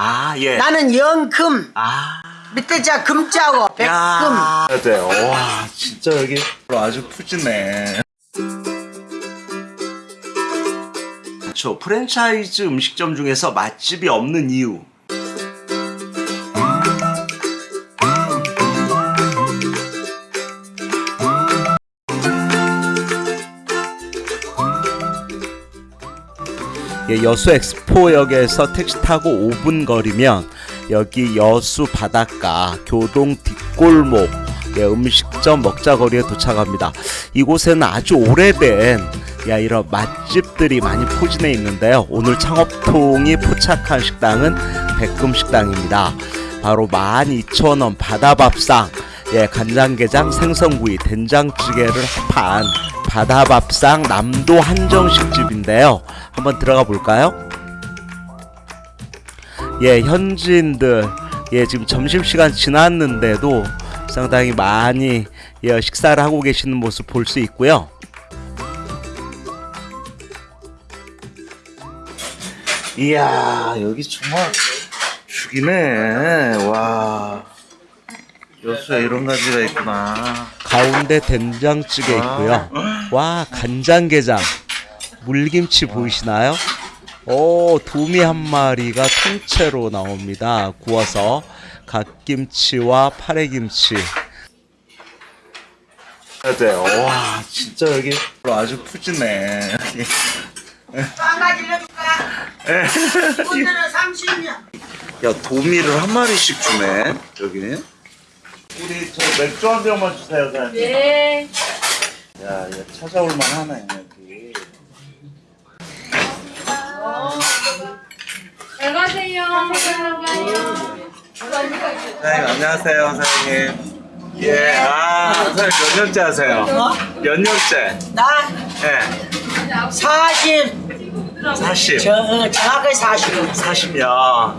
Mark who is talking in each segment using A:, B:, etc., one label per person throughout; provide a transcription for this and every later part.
A: 아, 예.
B: 나는 영금
A: 아.
B: 밑에 자 금자고 백금
A: 야. 맞아요. 와, 진짜 여기 아주 푸짐해. 그렇죠. 프랜차이즈 음식점 중에서 맛집이 없는 이유. 여수 엑스포역에서 택시 타고 5분 거리면 여기 여수 바닷가 교동 뒷골목 예, 음식점 먹자거리에 도착합니다. 이곳에는 아주 오래된 야 이런 맛집들이 많이 포진해 있는데요. 오늘 창업통이 포착한 식당은 백금 식당입니다. 바로 12,000원 바다밥상 예, 간장게장 생선구이 된장찌개를 합한 바다밥상 남도 한정식 집인데요. 한번 들어가 볼까요? 예, 현지인들 예, 지금 점심시간 지났는데도 상당히 많이 예, 식사를 하고 계시는 모습 볼 수 있고요. 이야, 여기 정말 죽이네. 와. 여수에 이런 가지가 있구나. 가운데 된장찌개 있고요. 와, 간장게장. 물김치 보이시나요? 오, 도미 한 마리가 통째로 나옵니다. 구워서 갓김치와 파래김치. 맞아요. 와, 진짜 여기 아주 푸짐해.
B: 한 가지 넣어줄까? 오늘은 30년
A: 야, 도미를 한 마리씩 주네. 여기는. 우리 저 맥주 한 병만 주세요, 사장님.
C: 네.
A: 야, 이거 찾아올 만하네, 여기.
C: 잘 가세요. 잘 가요.
A: 사장님 안녕하세요 사장님 예, 아 사장님 몇 년째 하세요? 몇 년째?
B: 나
A: 예,
B: 40,
A: 40
B: 저, 어, 정확하게 40.
A: 40년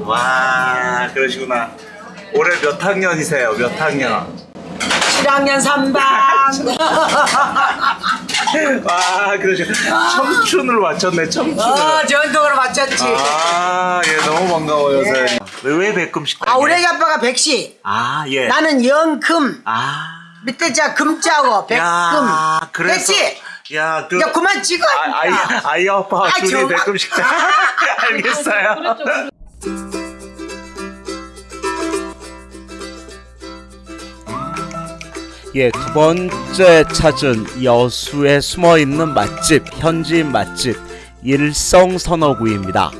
A: 와 그러시구나 올해 몇 학년이세요? 몇 학년?
B: 7학년 3반.
A: 와 그러시구나 청춘을 맞췄네 청춘을
B: 어, 전통으로 맞췄지.
A: 아, 예, 너무 반가워요, 사장님. 왜, 왜 백금 식당?
B: 아, 우리 아빠가 백시.
A: 아, 예.
B: 나는 영금
A: 아.
B: 밑에 자 금자고 백금.
A: 야, 그래서.
B: 됐지?
A: 야, 그.
B: 야, 그만 찍어.
A: 아, 아이, 아이 아빠
B: 아,
A: 둘이. 백금 식당. 알겠어요. 예, 두 번째 찾은 여수에 숨어 있는 맛집, 현지인 맛집 일성 선어구이입니다.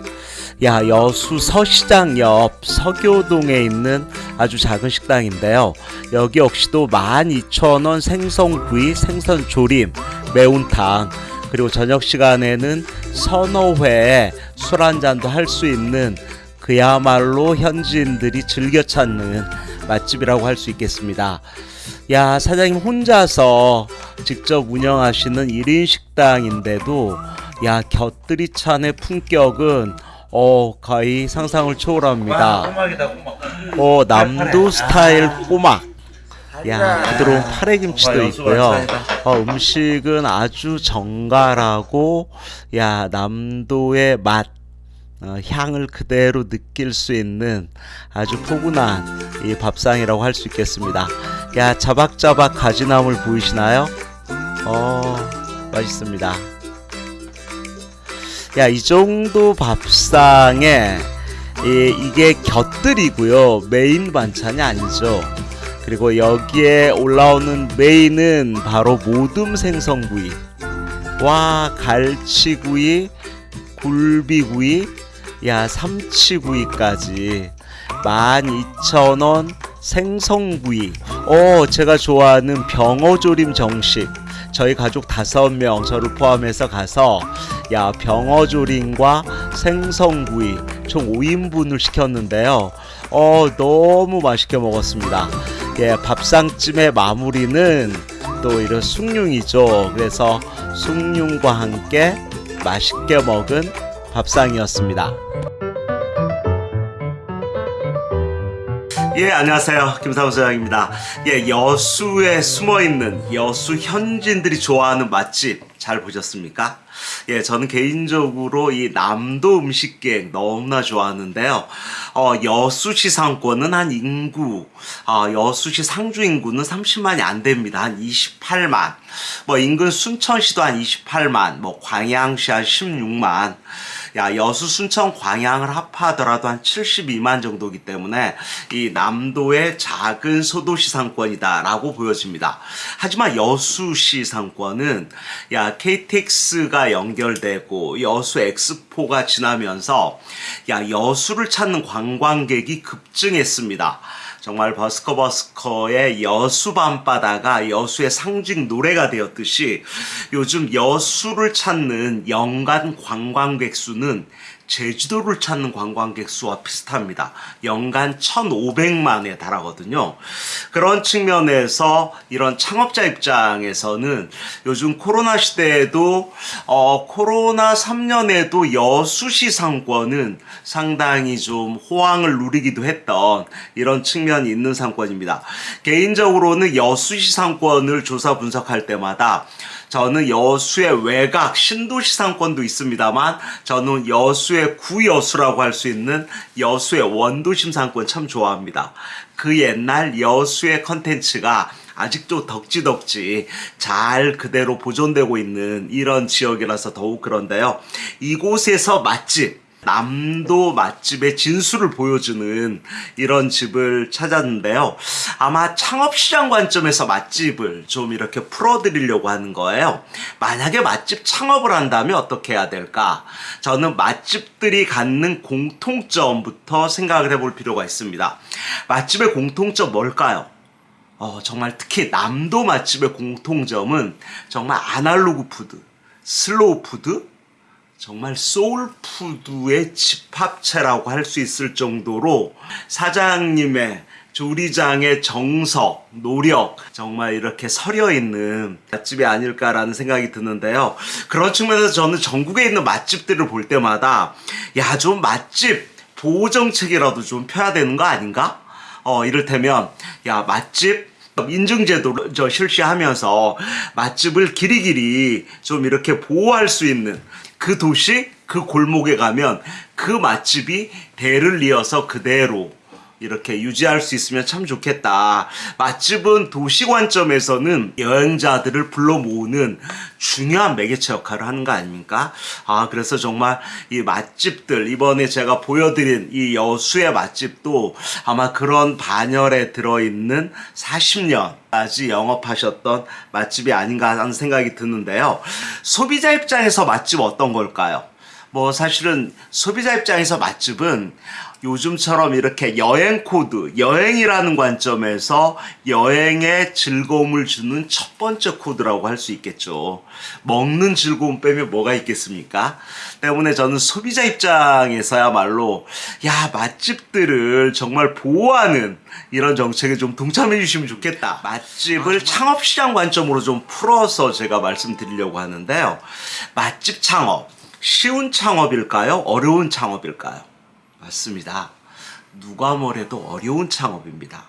A: 야, 여수 서시장 옆 서교동에 있는 아주 작은 식당인데요. 여기 역시도 12,000원 생선구이, 생선조림, 매운탕, 그리고 저녁 시간에는 회술한 잔도 할 수 있는 그야말로 현지인들이 즐겨 찾는 맛집이라고 할 수 있겠습니다. 야, 사장님 혼자서 직접 운영하시는 1인 식당인데도 야, 곁들이 찬의 품격은 어, 거의 상상을 초월합니다. 어, 남도 스타일 꼬막. 야, 부드러운 파래김치도 있고요. 어, 음식은 아주 정갈하고, 야, 남도의 맛, 어, 향을 그대로 느낄 수 있는 아주 포근한 이 밥상이라고 할 수 있겠습니다. 야, 자박자박 가지나물 보이시나요? 어, 맛있습니다. 야, 이 정도 밥상에 이, 이게 곁들이고요. 메인 반찬이 아니죠. 그리고 여기에 올라오는 메인은 바로 모둠 생선구이. 와, 갈치구이, 굴비구이, 야, 삼치구이까지. 12,000원 생선구이. 어, 제가 좋아하는 병어조림 정식. 저희 가족 다섯 명 저를 포함해서 가서 야 병어조림과 생선구이 총 5인분을 시켰는데요. 어 너무 맛있게 먹었습니다. 예 밥상찜의 마무리는 또 이런 숭늉이죠. 그래서 숭늉과 함께 맛있게 먹은 밥상이었습니다. 예, 안녕하세요. 김사무 소장입니다. 예, 여수에 숨어 있는 여수 현지인들이 좋아하는 맛집 잘 보셨습니까? 예, 저는 개인적으로 이 남도 음식객 너무나 좋아하는데요. 어, 여수시 상권은 한 인구, 어, 여수시 상주 인구는 30만이 안 됩니다. 한 28만. 뭐 인근 순천시도 한 28만, 뭐 광양시 한 16만. 야, 여수, 순천, 광양을 합하더라도 한 72만 정도기 때문에 이 남도의 작은 소도시 상권이다 라고 보여집니다. 하지만 여수시 상권은 야, KTX가 연결되고 여수 엑스포가 지나면서 야, 여수를 찾는 관광객이 급증했습니다. 정말 버스커버스커의 여수 밤바다가 여수의 상징 노래가 되었듯이 요즘 여수를 찾는 연간 관광객 수는 제주도를 찾는 관광객 수와 비슷합니다. 연간 1,500만에 달하거든요. 그런 측면에서 이런 창업자 입장에서는 요즘 코로나 시대에도 어, 코로나 3년에도 여수시 상권은 상당히 좀 호황을 누리기도 했던 이런 측면이 있는 상권입니다. 개인적으로는 여수시 상권을 조사 분석할 때마다 저는 여수의 외곽 신도시 상권도 있습니다만 저는 여수의 구여수라고 할 수 있는 여수의 원도심 상권 참 좋아합니다. 그 옛날 여수의 컨텐츠가 아직도 덕지덕지 잘 그대로 보존되고 있는 이런 지역이라서 더욱 그런데요. 이곳에서 맛집 남도 맛집의 진수를 보여주는 이런 집을 찾았는데요. 아마 창업시장 관점에서 맛집을 좀 이렇게 풀어드리려고 하는 거예요. 만약에 맛집 창업을 한다면 어떻게 해야 될까? 저는 맛집들이 갖는 공통점부터 생각을 해볼 필요가 있습니다. 맛집의 공통점 뭘까요? 어, 정말 특히 남도 맛집의 공통점은 정말 아날로그 food, 슬로우 푸드, 정말 soul food의 집합체라고 할 수 있을 정도로 사장님의 조리장의 정석, 노력, 정말 이렇게 서려 있는 맛집이 아닐까라는 생각이 드는데요. 그런 측면에서 저는 전국에 있는 맛집들을 볼 때마다 야, 좀 맛집 보호정책이라도 좀 펴야 되는 거 아닌가? 어, 이를테면, 야, 맛집 인증제도를 저 실시하면서 맛집을 길이길이 좀 이렇게 보호할 수 있는 그 도시 그 골목에 가면 그 맛집이 대를 이어서 그대로 이렇게 유지할 수 있으면 참 좋겠다. 맛집은 도시 관점에서는 여행자들을 불러 모으는 중요한 매개체 역할을 하는 거 아닙니까? 아, 그래서 정말 이 맛집들, 이번에 제가 보여드린 이 여수의 맛집도 아마 그런 반열에 들어있는 40년 까지 영업하셨던 맛집이 아닌가 하는 생각이 드는데요. 소비자 입장에서 맛집 어떤 걸까요? 뭐 사실은 소비자 입장에서 맛집은 요즘처럼 이렇게 여행 코드, 여행이라는 관점에서 여행에 즐거움을 주는 첫 번째 코드라고 할 수 있겠죠. 먹는 즐거움 빼면 뭐가 있겠습니까? 때문에 저는 소비자 입장에서야말로 야 맛집들을 정말 보호하는 이런 정책에 좀 동참해 주시면 좋겠다. 맛집을 창업시장 관점으로 좀 풀어서 제가 말씀드리려고 하는데요. 맛집 창업. 쉬운 창업일까요? 어려운 창업일까요? 맞습니다. 누가 뭐래도 어려운 창업입니다.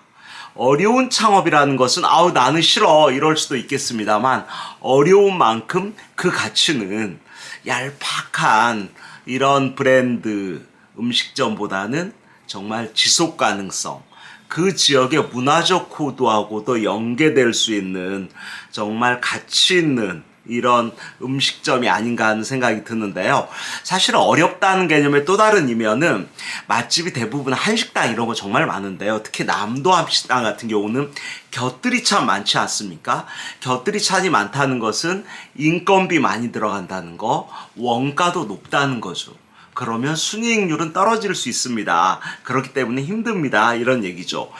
A: 어려운 창업이라는 것은 아우 나는 싫어 이럴 수도 있겠습니다만 어려운 만큼 그 가치는 얄팍한 이런 브랜드 음식점보다는 정말 지속 가능성 그 지역의 문화적 코드하고도 연계될 수 있는 정말 가치 있는 이런 음식점이 아닌가 하는 생각이 드는데요. 사실 어렵다는 개념의 또 다른 이면은 맛집이 대부분 한식당 이런 거 정말 많은데요. 특히 남도 한식당 같은 경우는 곁들이 참 많지 않습니까? 곁들이 찬이 많다는 것은 인건비 많이 들어간다는 거, 원가도 높다는 거죠. 그러면 순이익률은 떨어질 수 있습니다. 그렇기 때문에 힘듭니다. 이런 얘기죠.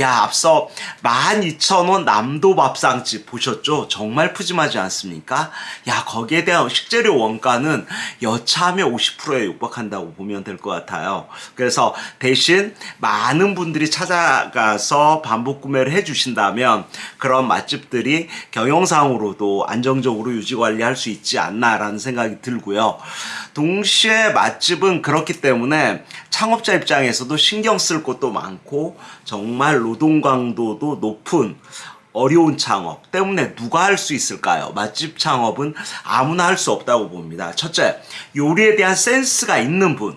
A: 야, 앞서 12,000원 남도 밥상집 보셨죠? 정말 푸짐하지 않습니까? 야, 거기에 대한 식재료 원가는 여차하면 50%에 육박한다고 보면 될 것 같아요. 그래서 대신 많은 분들이 찾아가서 반복 구매를 해주신다면 그런 맛집들이 경영상으로도 안정적으로 유지 관리할 수 있지 않나라는 생각이 들고요. 동시에 맛 맛집은 그렇기 때문에 창업자 입장에서도 신경 쓸 것도 많고 정말 노동 강도도 높은 어려운 창업 때문에 누가 할 수 있을까요? 맛집 창업은 아무나 할 수 없다고 봅니다. 첫째, 요리에 대한 센스가 있는 분.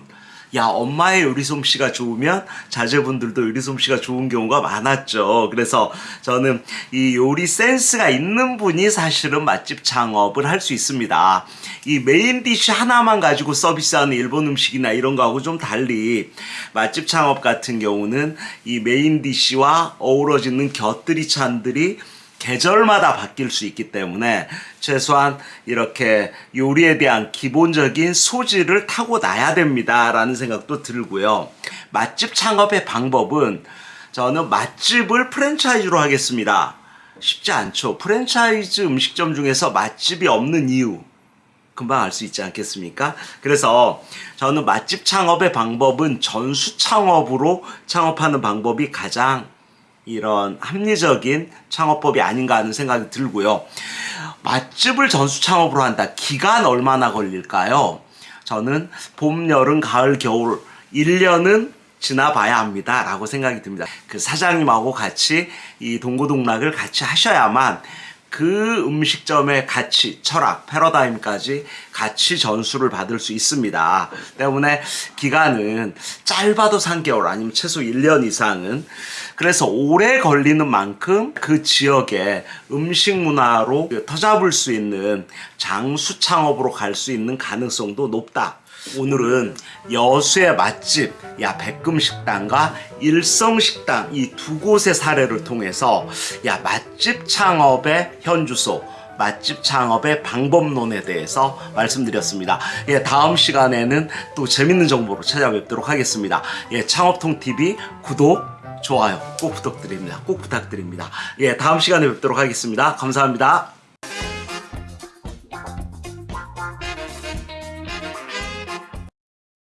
A: 야, 엄마의 요리 솜씨가 좋으면 자제분들도 요리 솜씨가 좋은 경우가 많았죠. 그래서 저는 이 요리 센스가 있는 분이 사실은 맛집 창업을 할 수 있습니다. 이 main dish 하나만 가지고 서비스하는 일본 음식이나 이런 거하고 좀 달리 맛집 창업 같은 경우는 이 main dish와 어우러지는 곁들이 찬들이 계절마다 바뀔 수 있기 때문에 최소한 이렇게 요리에 대한 기본적인 소질을 타고나야 됩니다라는 생각도 들고요. 맛집 창업의 방법은 저는 맛집을 프랜차이즈로 하겠습니다. 쉽지 않죠. 프랜차이즈 음식점 중에서 맛집이 없는 이유. 금방 알 수 있지 않겠습니까? 그래서 저는 맛집 창업의 방법은 전수 창업으로 창업하는 방법이 가장 이런 합리적인 창업법이 아닌가 하는 생각이 들고요. 맛집을 전수 창업으로 한다. 기간 얼마나 걸릴까요? 저는 봄, 여름, 가을, 겨울 1년은 지나봐야 합니다. 라고 생각이 듭니다. 그 사장님하고 같이 이 동고동락을 같이 하셔야만 그 음식점의 가치, 철학, 패러다임까지 같이 전수를 받을 수 있습니다. 때문에 기간은 짧아도 3개월 아니면 최소 1년 이상은 그래서 오래 걸리는 만큼 그 지역의 음식 문화로 터잡을 수 있는 장수 창업으로 갈 수 있는 가능성도 높다. 오늘은 여수의 맛집 야 백금식당과 일성식당 이 두 곳의 사례를 통해서 야 맛집 창업의 현주소 맛집 창업의 방법론에 대해서 말씀드렸습니다. 예, 다음 시간에는 또 재밌는 정보로 찾아뵙도록 하겠습니다. 예, 창업통 TV 구독, 좋아요 꼭 부탁드립니다. 꼭 부탁드립니다. 예, 다음 시간에 뵙도록 하겠습니다. 감사합니다.